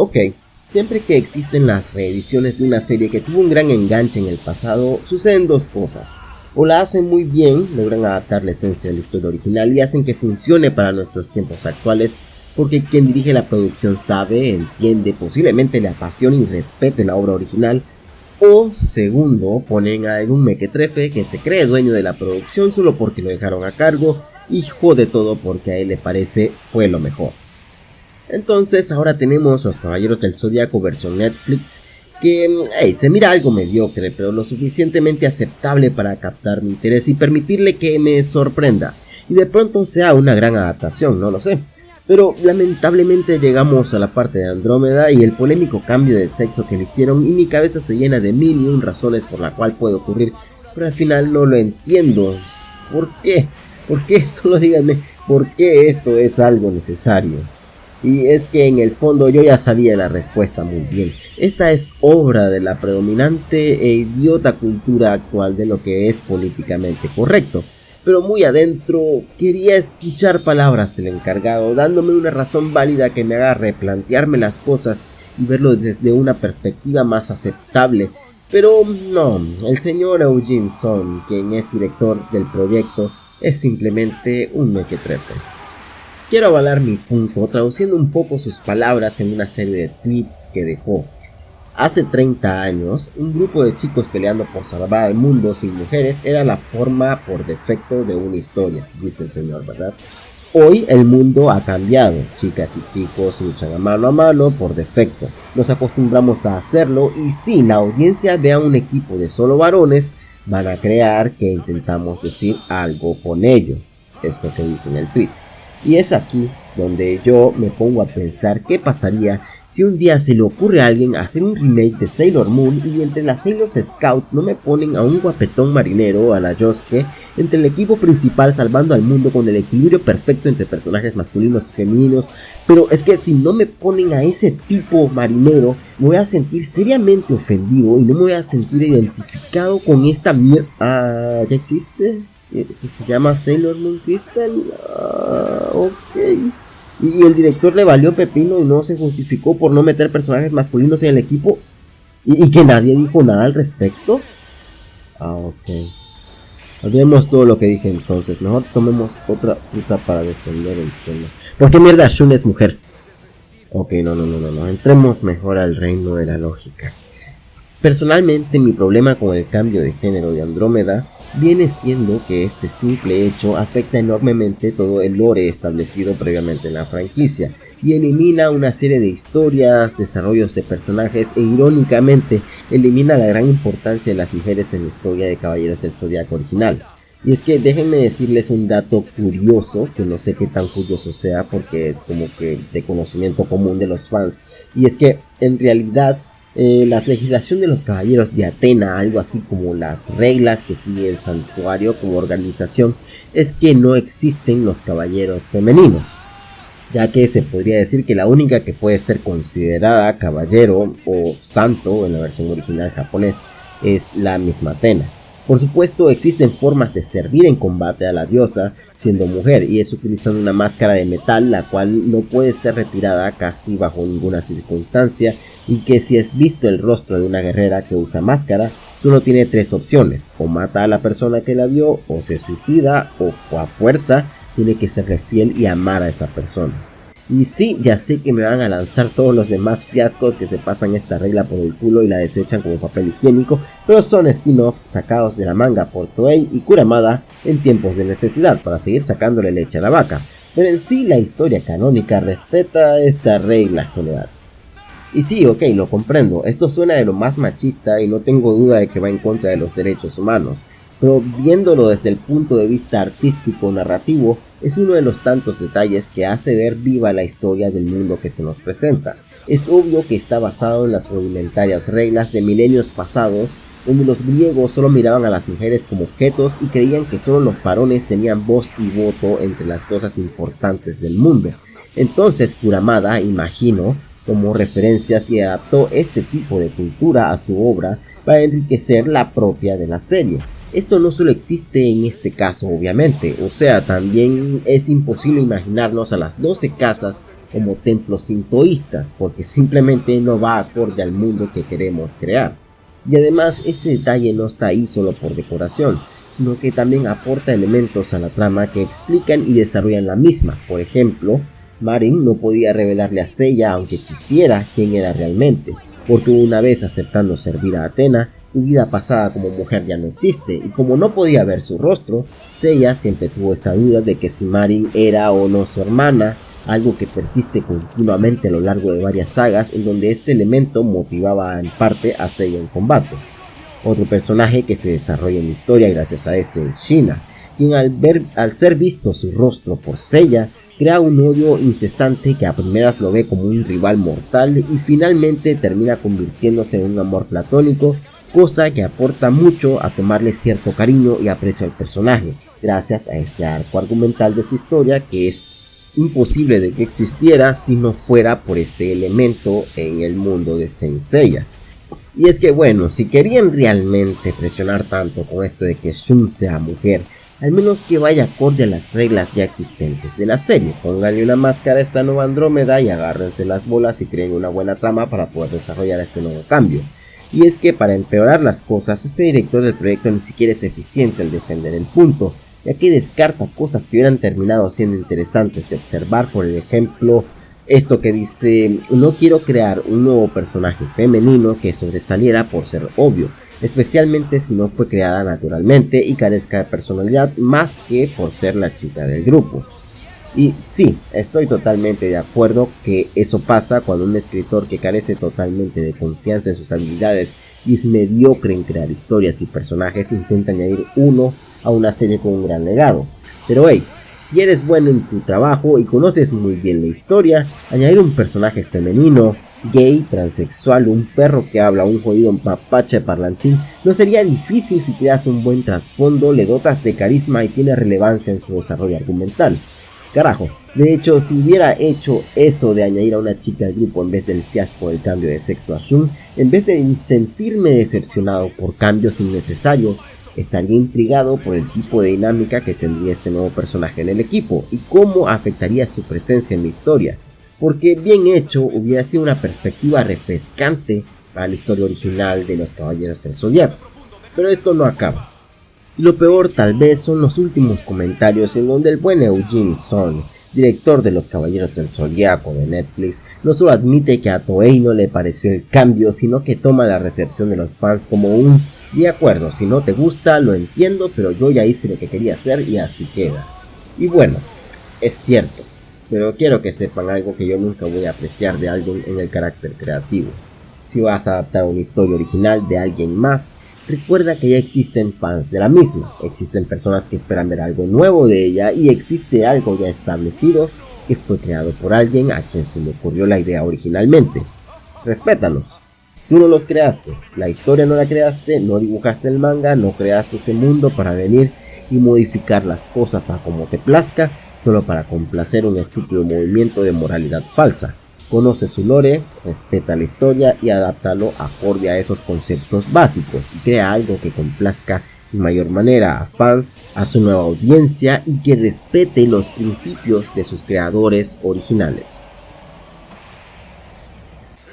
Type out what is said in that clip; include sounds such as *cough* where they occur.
Ok, siempre que existen las reediciones de una serie que tuvo un gran enganche en el pasado, suceden dos cosas. O la hacen muy bien, logran adaptar la esencia de la historia original y hacen que funcione para nuestros tiempos actuales, porque quien dirige la producción sabe, entiende, posiblemente le apasiona y respete la obra original, o segundo, ponen a algún mequetrefe que se cree dueño de la producción solo porque lo dejaron a cargo y jode todo porque a él le parece fue lo mejor. Entonces ahora tenemos Los Caballeros del Zodiaco versión Netflix que se mira algo mediocre pero lo suficientemente aceptable para captar mi interés y permitirle que me sorprenda y de pronto sea una gran adaptación, no lo sé. Pero lamentablemente llegamos a la parte de Andrómeda y el polémico cambio de sexo que le hicieron y mi cabeza se llena de mil y un razones por la cual puede ocurrir, pero al final no lo entiendo. ¿Por qué? ¿Por qué? *laughs* Solo díganme, ¿por qué esto es algo necesario? Y es que en el fondo yo ya sabía la respuesta muy bien. Esta es obra de la predominante e idiota cultura actual de lo que es políticamente correcto pero muy adentro quería escuchar palabras del encargado, dándome una razón válida que me haga replantearme las cosas y verlo desde una perspectiva más aceptable. Pero no, el señor Eugene Son, quien es director del proyecto, es simplemente un mequetrefe. Quiero avalar mi punto traduciendo un poco sus palabras en una serie de tweets que dejó. Hace 30 años, un grupo de chicos peleando por salvar al mundo sin mujeres era la forma por defecto de una historia, dice el señor, ¿verdad? Hoy el mundo ha cambiado, chicas y chicos luchan a mano a mano por defecto, nos acostumbramos a hacerlo y si la audiencia ve a un equipo de solo varones, van a crear que intentamos decir algo con ello, es lo que dice en el tweet. Y es aquí donde yo me pongo a pensar qué pasaría si un día se le ocurre a alguien hacer un remake de Sailor Moon y entre las Sailor Scouts no me ponen a un guapetón marinero a la Yosuke entre el equipo principal salvando al mundo con el equilibrio perfecto entre personajes masculinos y femeninos, pero es que si no me ponen a ese tipo marinero me voy a sentir seriamente ofendido y no me voy a sentir identificado con esta mierda. Ah, ¿ya existe? Que se llama Sailor Moon Crystal. Ah, ok. Y el director le valió pepino y no se justificó por no meter personajes masculinos en el equipo. Y, que nadie dijo nada al respecto. Ah, ok. Olvidemos todo lo que dije entonces. Mejor tomemos otra ruta para defender el tema. ¿Por qué mierda Shun es mujer? Ok, no, no, no, no, no. Entremos mejor al reino de la lógica. Personalmente, mi problema con el cambio de género de Andrómeda viene siendo que este simple hecho afecta enormemente todo el lore establecido previamente en la franquicia y elimina una serie de historias, desarrollos de personajes e irónicamente elimina la gran importancia de las mujeres en la historia de Caballeros del Zodiaco original. Y es que déjenme decirles un dato curioso, que no sé qué tan curioso sea porque es como que de conocimiento común de los fans, y es que en realidad eh, la legislación de los caballeros de Atena, algo así como las reglas que sigue el santuario como organización, es que no existen los caballeros femeninos, ya que se podría decir que la única que puede ser considerada caballero o santo en la versión original japonés es la misma Atena. Por supuesto, existen formas de servir en combate a la diosa siendo mujer y es utilizando una máscara de metal la cual no puede ser retirada casi bajo ninguna circunstancia y que si es visto el rostro de una guerrera que usa máscara, solo tiene tres opciones, o mata a la persona que la vio, o se suicida, o a fuerza tiene que ser fiel y amar a esa persona. Y sí, ya sé que me van a lanzar todos los demás fiascos que se pasan esta regla por el culo y la desechan como papel higiénico, pero son spin-off sacados de la manga por Toei y Kuramada en tiempos de necesidad para seguir sacándole leche a la vaca. Pero en sí la historia canónica respeta esta regla general. Y sí, ok, lo comprendo, esto suena de lo más machista y no tengo duda de que va en contra de los derechos humanos, pero viéndolo desde el punto de vista artístico narrativo, es uno de los tantos detalles que hace ver viva la historia del mundo que se nos presenta. Es obvio que está basado en las rudimentarias reglas de milenios pasados, donde los griegos solo miraban a las mujeres como objetos y creían que solo los varones tenían voz y voto entre las cosas importantes del mundo. Entonces Kuramada, imagino, tomó referencias y adaptó este tipo de cultura a su obra para enriquecer la propia de la serie Esto no solo existe en este caso obviamente, o sea, también es imposible imaginarnos a las 12 casas como templos sintoístas, porque simplemente no va acorde al mundo que queremos crear. Y además este detalle no está ahí solo por decoración, sino que también aporta elementos a la trama que explican y desarrollan la misma. Por ejemplo, Marin no podía revelarle a Seiya aunque quisiera quién era realmente, porque una vez aceptando servir a Atena, su vida pasada como mujer ya no existe, y como no podía ver su rostro, Seiya siempre tuvo esa duda de que si Marin era o no su hermana, algo que persiste continuamente a lo largo de varias sagas en donde este elemento motivaba en parte a Seiya en combate. Otro personaje que se desarrolla en la historia gracias a esto es Shina, quien al, ver, al ser visto su rostro por Seiya, crea un odio incesante que a primeras lo ve como un rival mortal y finalmente termina convirtiéndose en un amor platónico, cosa que aporta mucho a tomarle cierto cariño y aprecio al personaje, gracias a este arco argumental de su historia que es imposible de que existiera si no fuera por este elemento en el mundo de Senseiya. Y es que bueno, si querían realmente presionar tanto con esto de que Shun sea mujer, al menos que vaya acorde a las reglas ya existentes de la serie. Pónganle una máscara a esta nueva Andrómeda y agárrense las bolas y creen una buena trama para poder desarrollar este nuevo cambio. Y es que para empeorar las cosas, este director del proyecto ni siquiera es eficiente al defender el punto, ya que descarta cosas que hubieran terminado siendo interesantes de observar, por ejemplo, esto que dice, no quiero crear un nuevo personaje femenino que sobresaliera por ser obvio, especialmente si no fue creada naturalmente y carezca de personalidad más que por ser la chica del grupo. Y sí, estoy totalmente de acuerdo que eso pasa cuando un escritor que carece totalmente de confianza en sus habilidades y es mediocre en crear historias y personajes intenta añadir uno a una serie con un gran legado. Pero hey, si eres bueno en tu trabajo y conoces muy bien la historia, añadir un personaje femenino, gay, transexual, un perro que habla, un jodido mapache parlanchín, no sería difícil si creas un buen trasfondo, le dotas de carisma y tiene relevancia en su desarrollo argumental. Carajo, de hecho, si hubiera hecho eso de añadir a una chica al grupo en vez del fiasco del cambio de sexo a Shun, en vez de sentirme decepcionado por cambios innecesarios, estaría intrigado por el tipo de dinámica que tendría este nuevo personaje en el equipo y cómo afectaría su presencia en la historia, porque bien hecho hubiera sido una perspectiva refrescante para la historia original de los Caballeros del Zodiaco. Pero esto no acaba. Lo peor tal vez son los últimos comentarios en donde el buen Eugene Son, director de Los Caballeros del Zodiaco de Netflix, no solo admite que a Toei no le pareció el cambio, sino que toma la recepción de los fans como un de acuerdo, si no te gusta, lo entiendo, pero yo ya hice lo que quería hacer y así queda. Y bueno, es cierto, pero quiero que sepan algo que yo nunca voy a apreciar de alguien en el carácter creativo. Si vas a adaptar una historia original de alguien más, recuerda que ya existen fans de la misma, existen personas que esperan ver algo nuevo de ella y existe algo ya establecido que fue creado por alguien a quien se le ocurrió la idea originalmente. Respétalo. Tú no los creaste, la historia no la creaste, no dibujaste el manga, no creaste ese mundo para venir y modificar las cosas a como te plazca, solo para complacer un estúpido movimiento de moralidad falsa. Conoce su lore, respeta la historia y adáptalo acorde a esos conceptos básicos y crea algo que complazca de mayor manera a fans, a su nueva audiencia y que respete los principios de sus creadores originales.